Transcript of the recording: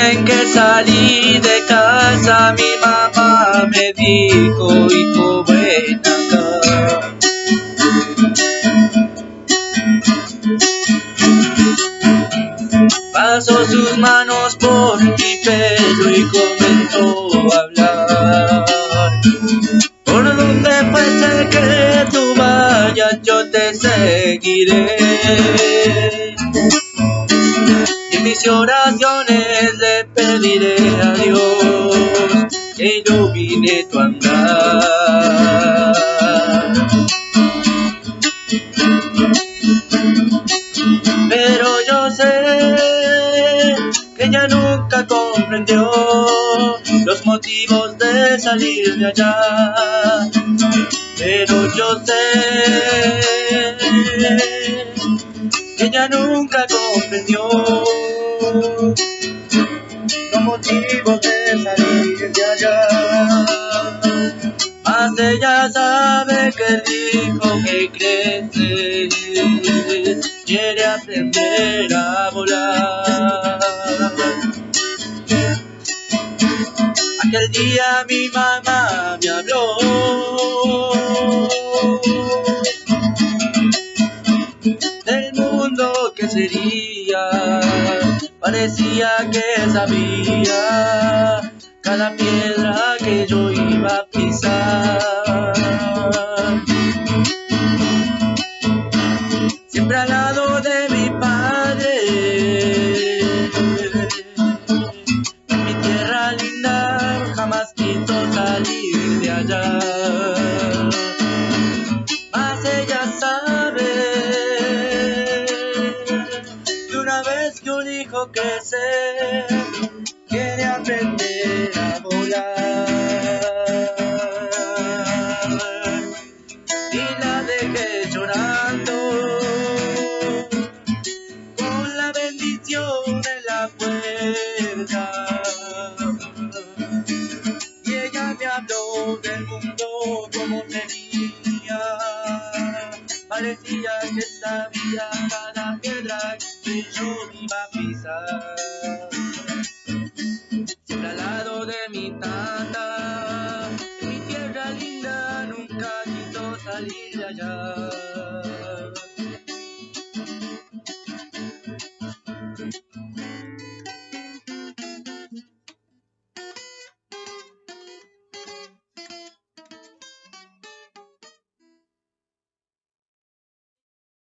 bien que salí de casa, mi mamá me dijo, hijo, ven acá. Pasó sus manos por mi pelo y comenzó a hablar. Por donde fuese que tú vayas, yo te seguiré. Mis oraciones le pediré a Dios que ilumine tu andar. Pero yo sé que ella nunca comprendió los motivos de salir de allá. Pero yo sé que ella nunca comprendió los motivos de salir de allá. Más ella sabe que el hijo que crece quiere aprender a volar. Aquel día mi mamá me habló. Del mundo que sería, parecía que sabía cada piedra que yo iba a pisar. Siempre al lado una vez que un hijo crece, quiere aprender a volar. Y la dejé llorando con la bendición en la puerta. Y ella me habló del mundo como tenía. Parecía que sabía cada piedra que yo iba a pisar siempre al lado de mi tata. Mi tierra linda nunca quiso salir de allá.